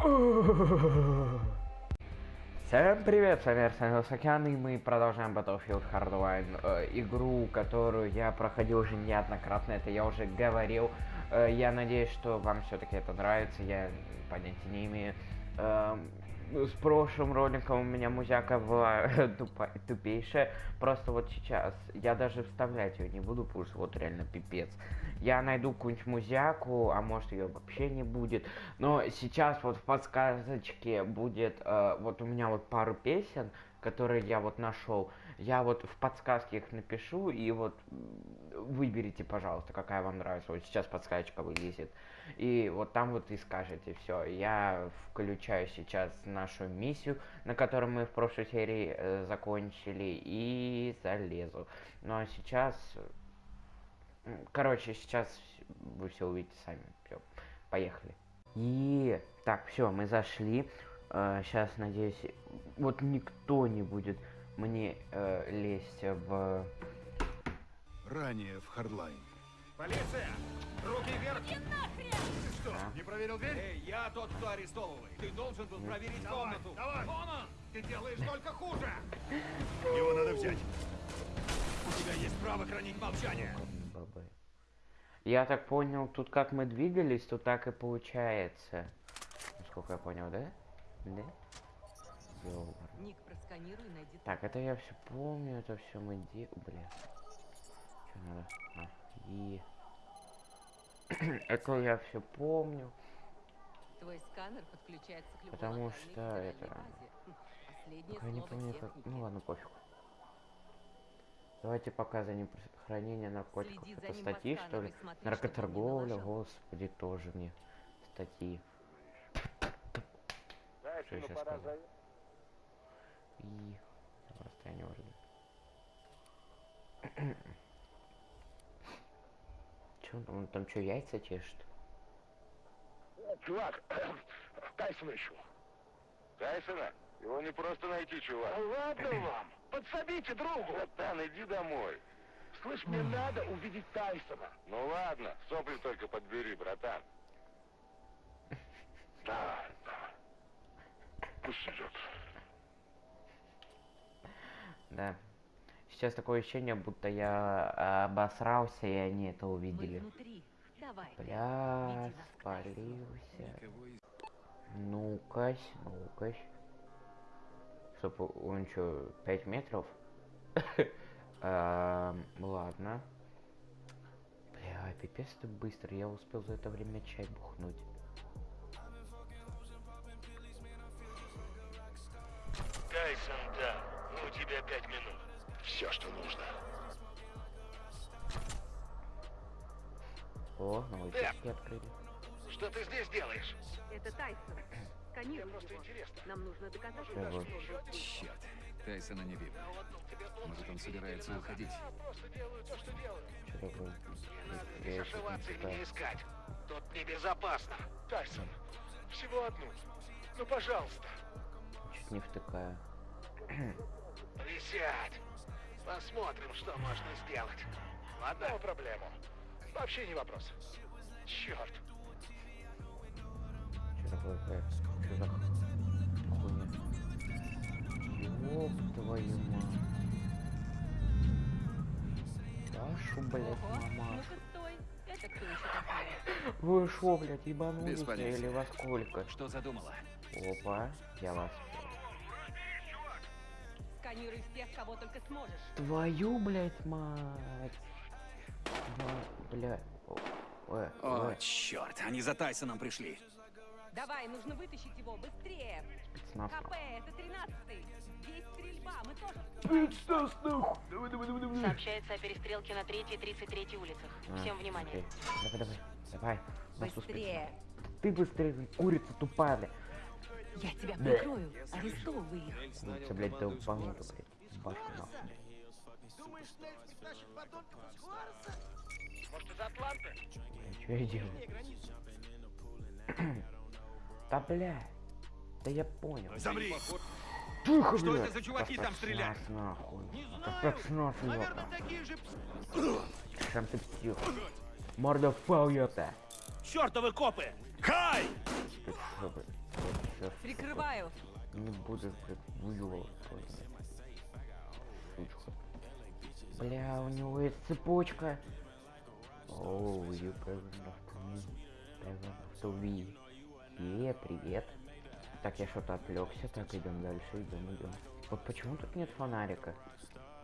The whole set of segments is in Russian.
Всем привет, с вами Арсен Океан, и мы продолжаем Battlefield Hardline, э, игру, которую я проходил уже неоднократно, это я уже говорил. Э, я надеюсь, что вам все-таки это нравится, я понятия не имею. Э, с прошлым роликом у меня музяка была тупа, тупейшая. Просто вот сейчас я даже вставлять ее не буду, потому что вот реально пипец. Я найду какую-нибудь музяку, а может ее вообще не будет. Но сейчас вот в подсказочке будет, э, вот у меня вот пару песен, которые я вот нашел. Я вот в подсказке их напишу и вот выберите, пожалуйста, какая вам нравится. Вот сейчас подсказочка вылезет. И вот там вот и скажете все. Я включаю сейчас нашу миссию, на которой мы в прошлой серии э, закончили, и залезу. Ну а сейчас... Короче, сейчас вы все увидите сами. Все, поехали. И так, все, мы зашли. Э, сейчас, надеюсь, вот никто не будет мне э, лезть в... Ранее в Хардлайн. Полиция! Руки вверх! Иди нахрен! Ты что, А? не проверил дверь? Эй, я тот, кто арестовывает. Ты должен был проверить Давай, комнату. давай! Вон он! Ты делаешь только хуже! Его надо взять. У тебя есть право хранить молчание. Я так понял, тут как мы двигались, то так и получается. Насколько я понял, да? Да? Ёбаный. Ник, просканируй, найди... Так, это я все помню, это все мы де... Бля. Что надо? А, и... это я все помню. Твой сканер подключается к Потому что это-. Хм, Я не помню, как... Ну ладно, пофиг. Давайте пока за ним хранение наркотиков. Следи Это статьи, что ли? смотри, Наркоторговля, господи, тоже мне статьи. Что я сейчас сказал? И... Расстояние уже. Че он там, он там что, яйца чешет? Чувак, Тайсона ищу. Тайсона? Его не просто найти, чувак. Да ладно вам, подсобите другу. Братан, иди домой. Слышь, мне надо увидеть Тайсона. Ну ладно, сопли только подбери, братан. Да, да. Пусть идет. Да. Сейчас такое ощущение, будто я обосрался, и они это увидели. Бля, спалился. Ну-кась, ну-кась. Чтоб он что, 5 метров? Эм, Ладно. Бля, пипец ты быстро, я успел за это время чай бухнуть. Все, что нужно. О, новые Так. печки открыли. Что ты здесь делаешь? Это Тайсон. Сканируй Просто его. интересно. Нам нужно доказать, Что он. Черт. Тайсона не видно. Может, он собирается уходить? Просто делаю то, что такое? Не Я ещё зашиваться не искать. Тут небезопасно. Тайсон, всего одну. Ну, пожалуйста. Чуть не втыкаю. Присядь. Посмотрим, что можно сделать. Ладно? No проблему. Вообще не вопрос. Черт. Что такое? Что за хуйня? Ёб твою мать. Вашу, блядь, Ого, мамашу. Вы шо, блядь, ебанулись или во сколько? Что задумала? Опа, я вас. Сканируй всех, кого только сможешь. Твою, блядь, мать. Ва- Бля. О, э, О, черт, они за Тайсоном пришли. Давай, нужно вытащить его быстрее. спецназ. КП, это 13-й. Есть стрельба, мы тоже Спецназ, нахуй. Давай, давай, давай, давай. Сообщается о перестрелке на 3 и 33 улицах. А, Всем внимание. окей. Давай, давай, давай. Быстрее. Ты быстрее, курица тупая, блядь. Я тебя прикрою. Арестовывай их. Курица, блядь, да упомянута, блядь. Башку нахуй. Может, из Атланты? Блядь, что я делаю? Да, бля. Да я понял. Замри! Тихо, Что блядь. это за чуваки там стреляют? нахуй. Это спецназ, ёпта. такие же... Сам ты псих. Морда ёпта. Чертовы копы! Хай! Чё, блядь? Сейчас Прикрываю. не выебывать просто. Сучка. Бля, у него есть цепочка. Оу, you present. Е, привет. Так, я что-то отвлекся. Так, идем дальше, идем, идем. Вот почему тут нет фонарика?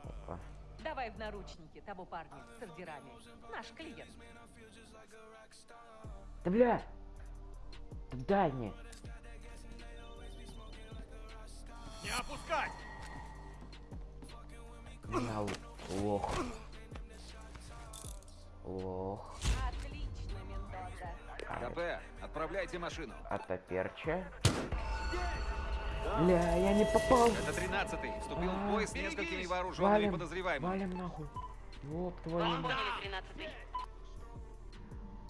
Опа. Давай в наручники того парня с ордерами. Наш клиент. Да бля! Да дай мне! Не опускать! Меня л- лох. Лох. Отлично, Мендота. КП, отправляйте машину. Атаперча. Бля, я не попал. Это 13-й. Вступил в бой с несколькими вооруженными Валим, подозреваемыми. валим нахуй. Ёб твою мать. Поняли, 13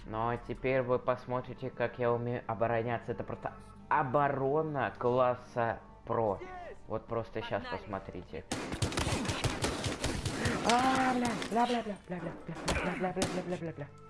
Ну а теперь вы посмотрите, как я умею обороняться. Это просто оборона класса про. Вот просто сейчас посмотрите. А, бля, бля, бля, бля, бля, бля, бля, бля, бля, бля, бля, бля, бля, бля. Бля.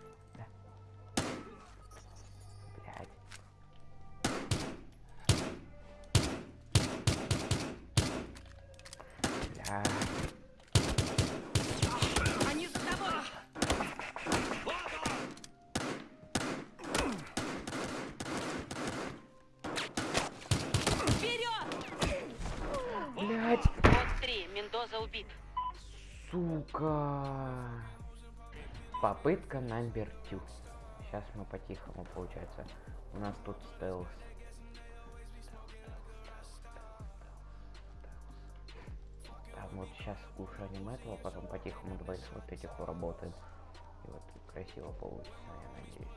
Убит. Сука. Попытка номер тю. Сейчас мы по-тихому, получается. У нас тут стелс. Там вот сейчас ушаним этого, потом по-тихому двоих вот этих уработаем. И вот красиво получится, я надеюсь.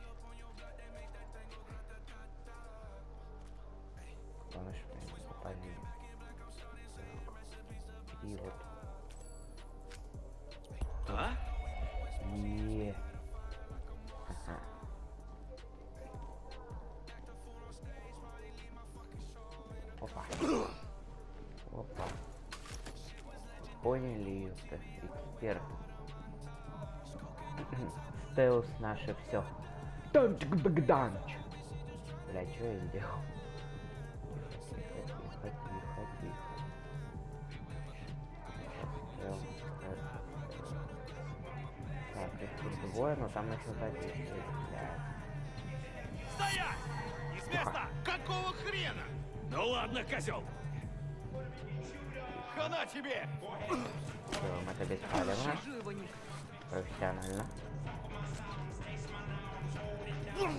Чтобы они не попали. И вот А? Е. Ага. Опа. Опа. Поняли, это эксперт. Стелс наше все. Танчик Богданч. Бля, что я сделал? он сам. Стоять! Не места! Какого хрена? Ну ладно, козел! Хана тебе! Берем это без палева. Профессионально. Бля,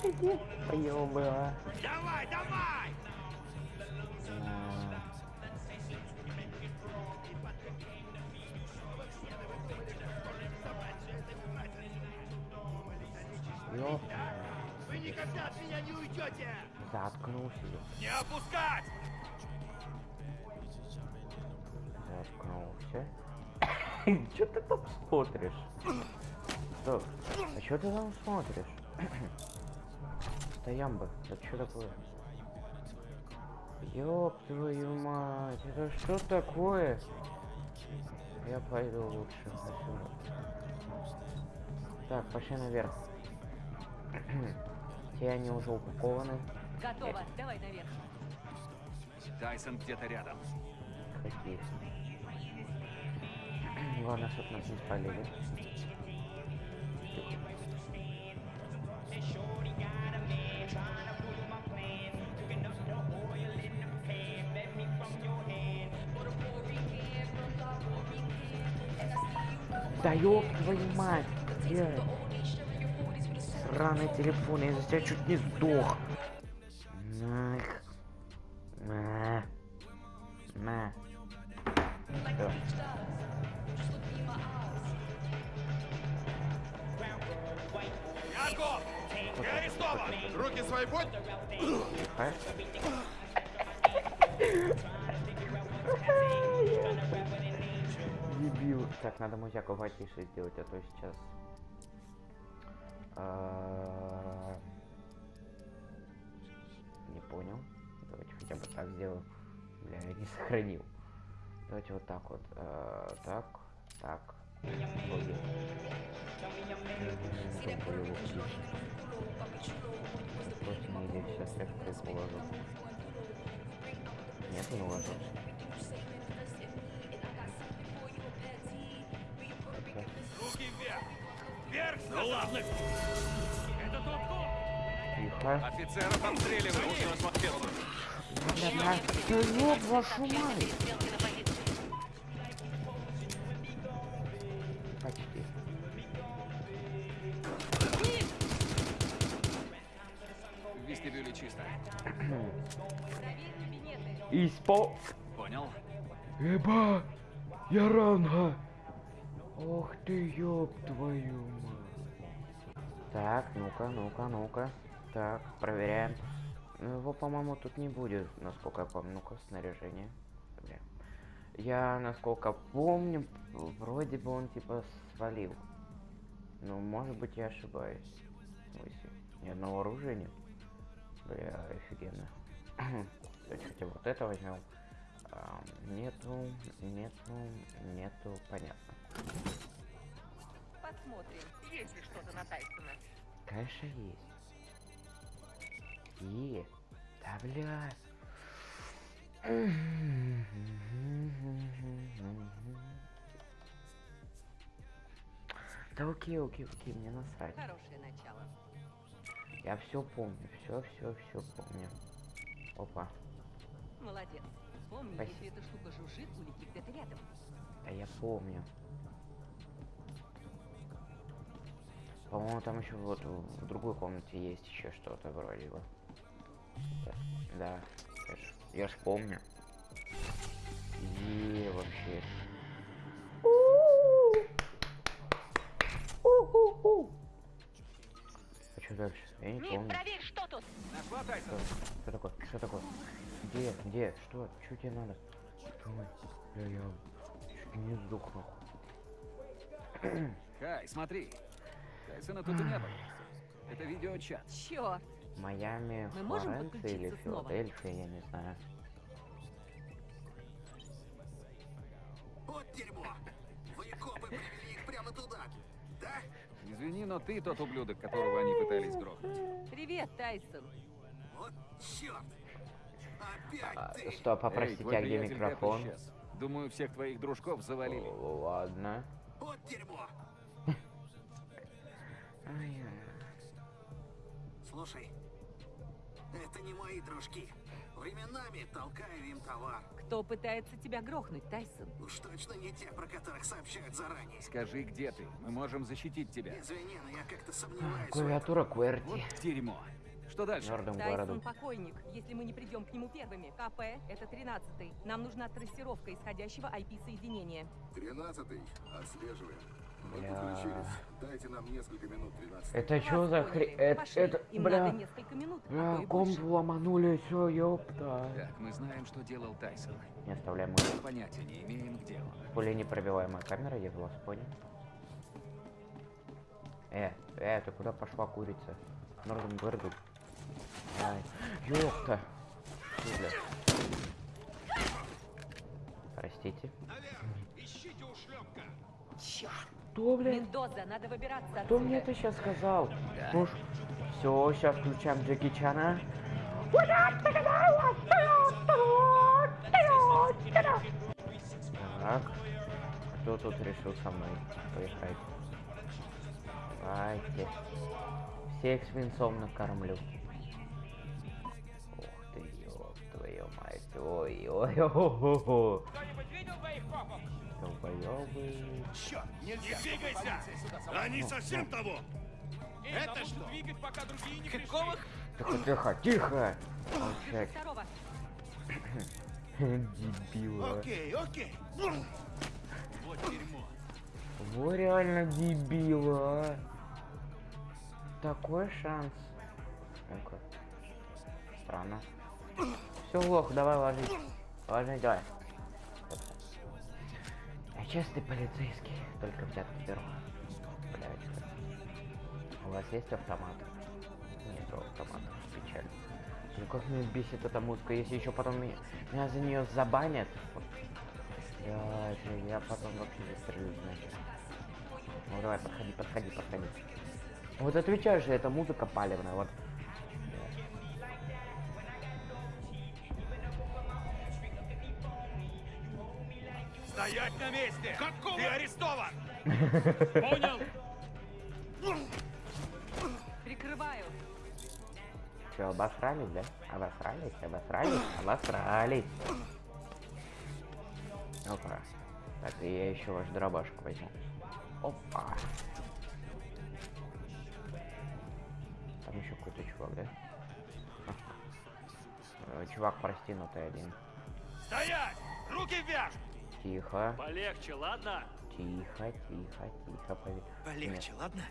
какие... Ёбла. Давай, давай! Вы никогда от меня не уйдете! Заткнулся. Не опускать! Заткнулся. Чё ты там смотришь? Стоп. А чё ты там смотришь? Стоямба. Это что такое? Ёб твою мать, это что такое? Я пойду лучше отсюда. Так, пошли наверх. Те они уже упакованы. Готово. Давай наверх. Тайсон где-то рядом. Какие? Главное, чтоб нас не спалили. Да ёб твою мать! Где? Сраный телефон, я за тебя чуть не сдох. Нах. На. На. Яков! Ты арестован! Руки свои будь! Тихо. Дебил. Так, надо музяку потише сделать, а то сейчас... а, Не понял. Давайте хотя бы так сделаем. Бля, я не сохранил. Давайте вот так вот. а, Так, так. Просто не сейчас я уложу. Нет, не уложился. Вверх! Ну ладно! Это тот! Тихо. Офицеров обстреливают! Бля, да ёб вашу мать! Так, ну-ка, ну-ка, ну-ка. Так, проверяем. Ну, Его, по-моему, тут не будет, насколько я помню. Ну-ка, снаряжение. Бля. Я, насколько помню, вроде бы он, типа, свалил. Ну, может быть, я ошибаюсь. Смысле? Ни одного оружия нет? Бля, офигенно. Давайте хотя бы вот это возьмем. А, нету, нету, нету, понятно. Посмотрим, есть ли что-то на Тайсона. Конечно есть. И, да блядь. Да окей, окей, окей, мне насрать. Хорошее начало. Я все помню, все, все, все помню. Опа, Молодец. Помни, Спасибо. если эта штука жужжит, улети где-то рядом. а я помню. По-моему, там еще вот в другой комнате есть еще что-то вроде бы. Да, да, я ж, я ж помню. И вообще. А что дальше? Я не помню. проверь, что тут. Такое? Что такое? Где? Где? Что? Что тебе надо? Стой. Бля, я чуть не сдох нахуй. Кай, смотри. Тайсона тут и не было. Это видеочат. Черт! Майами, Мы можем Флоренция или? Филадельфия, я не знаю. Вот дерьмо! Вы, копы, привели их прямо туда! Да? Извини, но ты тот ублюдок, которого они пытались грохнуть. Привет, Тайсон. Вот черт! Опять А, ты! стоп, попросите, а где микрофон? Думаю, всех твоих дружков завалили. О, Ладно. Вот дерьмо! Ай, Слушай, это не мои дружки. Временами толкаю им товар. Кто пытается тебя грохнуть, Тайсон? Уж точно не те, про которых сообщают заранее. Скажи, где ты? Мы можем защитить тебя. Извини, но я как-то сомневаюсь. Клавиатура Вот QWERTY. дерьмо. Что дальше? Тайсон городом. покойник, если мы не придем к нему первыми. КП — это 13-й. Нам нужна трассировка исходящего IP-соединения. Тринадцатый. Отслеживаем. Мы Бля. подключились. Дайте нам несколько минут, тринадцатый. Это что за хрень? Это, это, бля, а бля, комп ломанули, все, ёпта. Так, мы знаем, что делал Тайсон. Не оставляем мы. Понятия не имеем, где он. Пуля непробиваемая камера, я вас понял. Э, э, ты куда пошла, курица? Норден Гварду. Ай, ёпта. Бля. Простите. Ищите ушлепка! Черт! Что, бля? Мендоза, надо выбираться Кто мне это сейчас сказал? Ну все, сейчас включаем Джеки Чана. Так, кто тут решил со мной поехать? Давайте. Всех свинцом накормлю. Ух ты, ёб твою мать. Ой, ой, ой, ой, Долбоёбы. Черт! Не двигайся! Они совсем того! Это что? двигать, пока другие не Какого Тихо, тихо, тихо! Молчать. Дебила. Окей, окей. Вот дерьмо. Во реально дебила. Такой шанс. Ну-ка. Странно. Все, лох, давай ложись. Ложись, давай. Я честный полицейский, только взятку беру. Блядь. У вас есть автомат? Нет автомата, печаль. Ну как меня бесит эта музыка, если еще потом меня, меня за нее забанят. Вот. Блядь, я потом вообще застрелюсь нахер. Ну давай, подходи, подходи, подходи. Вот отвечаю же, это музыка палевная, вот. Стоять на месте! Ты арестован! Понял? Прикрываю. Че, обосрались, да? Обосрались, обосрались, обосрались. Опа. Так, и я еще ваш дробашку возьму. Опа. Там еще какой-то чувак, да? Чувак простинутый один. Стоять! Руки вверх! Тихо, Полегче, ладно? тихо, тихо, тихо, пове- Полегче, ладно?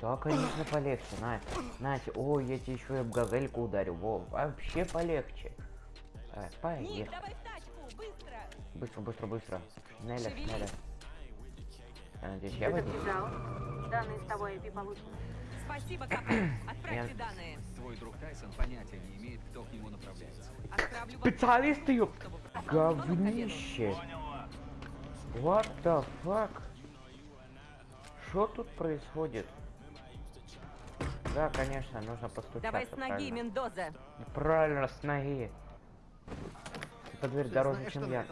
Да, конечно, полегче, Надь. Надь, ой, я тебе еще и об газельку ударю. Во, вообще полегче. Давай, Ник, поехали. давай в тачку, быстро. Быстро, быстро, быстро. Неля. Неля. Я надеюсь, я возьму. Данные с того IP получены. Спасибо, КП. Отправьте данные. Твой друг Тайсон понятия не имеет, кто к нему направляется. Отправлю. Специалисты, ёп. чтобы вы попали в зону Говнище. What the fuck? Что тут происходит? Да, конечно, нужно постучаться. Давай с ноги, правильно. Мендоза. Правильно, с ноги. Эта дверь дороже, чем я.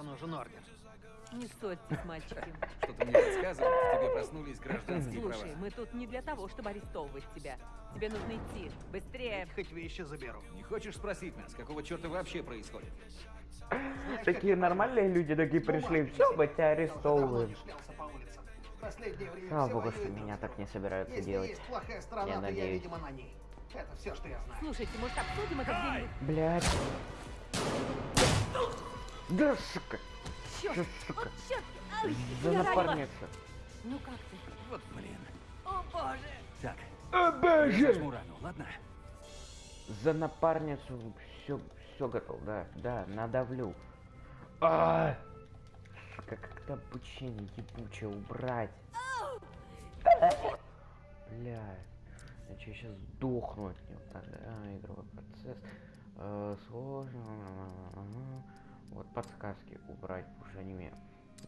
Не ссорьтесь, мальчики. Что-то мне подсказывает, тебе проснулись гражданские права. Слушай, мы тут не для того, чтобы арестовывать тебя. Тебе нужно идти. Быстрее. Хоть вещи заберу. Не хочешь спросить нас, какого черта вообще происходит? Такие нормальные люди такие пришли. Все, мы тебя арестовываем. Слава богу, что меня так не собираются делать. Я надеюсь. видимо, на ней. Это все, что я знаю. Слушайте, может, обсудим это где-нибудь? Блять. Да, сука. Черт, Да, сука. вот черт. Ай, напарница. Ну как ты? Вот блин. О, боже. Так, О боже! рану, ладно? За напарницу все, все готов, да, да, надавлю. А! Сука, как-то обучение ебучее убрать. Бля. Я че, сейчас сдохну от него. Так, а, игровой процесс. Э, сложно. Вот подсказки убрать, потому что мне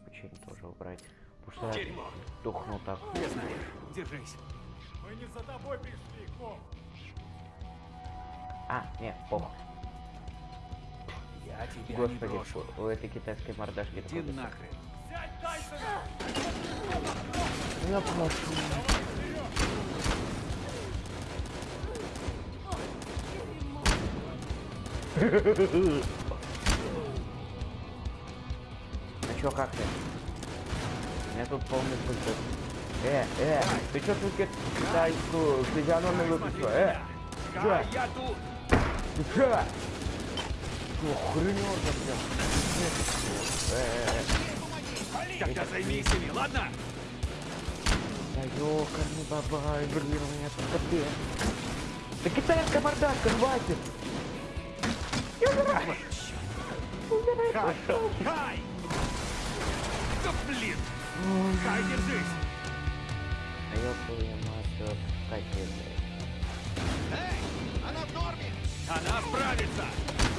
обучение тоже убрать. Потому что Дерьмо. сдохну так. Я знаю. Держись. Мы не за тобой пришли, Ком. А, нет, похуй. Я тебя не Господи, брошу. у этой китайской мордашки Иди нахрен. Я прошу. Ну чё, как ты? У меня тут полный пульт. Э, э, ты чё тут ки- китайскую физиономию выпустил? Э, чё? я тут! Ты чё? Э, э. Тогда займись ими, ладно? Да ёкарный бабай, блин, у меня тут капец. Да китайская мордашка, хватит! Я умираю! Умираю! Кай! Да блин! Кай, держись! А твою мать, катит. Эй, она в норме! Она справится!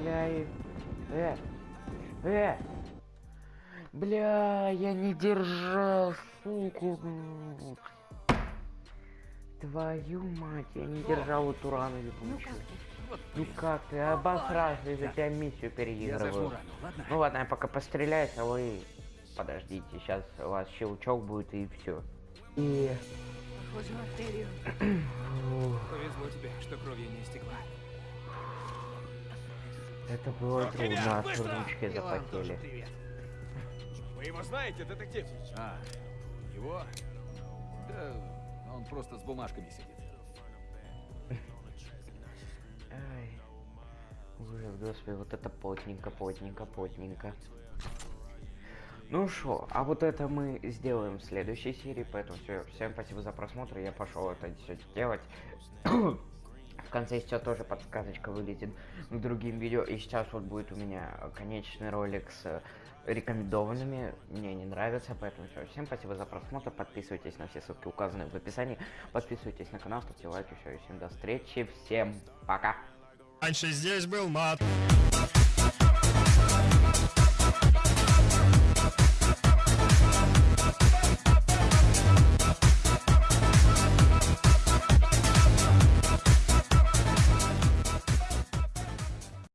Аляй. Э. Э. Бля, я не держал, суку. Твою мать, я не держал эту рану Ну ебучую. как ты? Ну как ты, обосрался, из-за тебя миссию переигрываю. Ну ладно, я пока постреляюсь, а вы подождите, сейчас у вас щелчок будет и все. И... Похоже. Повезло тебе, что кровью не истекла. Это было трудно, И вам тоже запотели. Вы его знаете, детектив? А, его? Да, он просто с бумажками сидит. Ай. Ужас, господи, вот это плотненько, плотненько, плотненько. Ну что, а вот это мы сделаем в следующей серии, поэтому все, всем спасибо за просмотр, я пошел это все делать. В конце сейчас тоже подсказочка вылезет к другим видео, и сейчас вот будет у меня конечный ролик с рекомендованными, мне не нравится, поэтому все, всем спасибо за просмотр, подписывайтесь на все ссылки, указанные в описании, подписывайтесь на канал, ставьте лайки, все, всем до встречи, всем пока! Раньше здесь был мат.